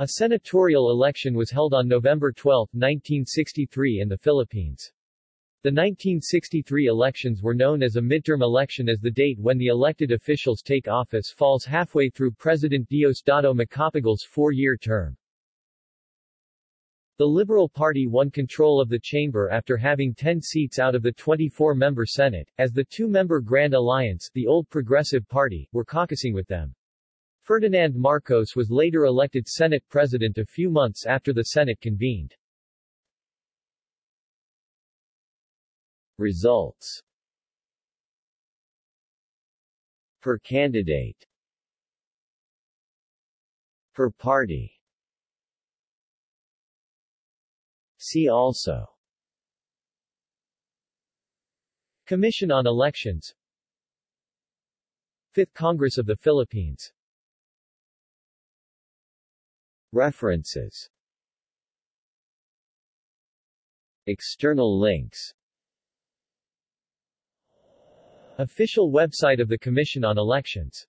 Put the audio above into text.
A senatorial election was held on November 12, 1963 in the Philippines. The 1963 elections were known as a midterm election as the date when the elected officials take office falls halfway through President Diosdado Macapagal's four-year term. The Liberal Party won control of the chamber after having 10 seats out of the 24-member Senate, as the two-member Grand Alliance the Old Progressive Party, were caucusing with them. Ferdinand Marcos was later elected Senate President a few months after the Senate convened. Results. Per candidate. Per party. See also. Commission on Elections. Fifth Congress of the Philippines References. External links. Official website of the Commission on Elections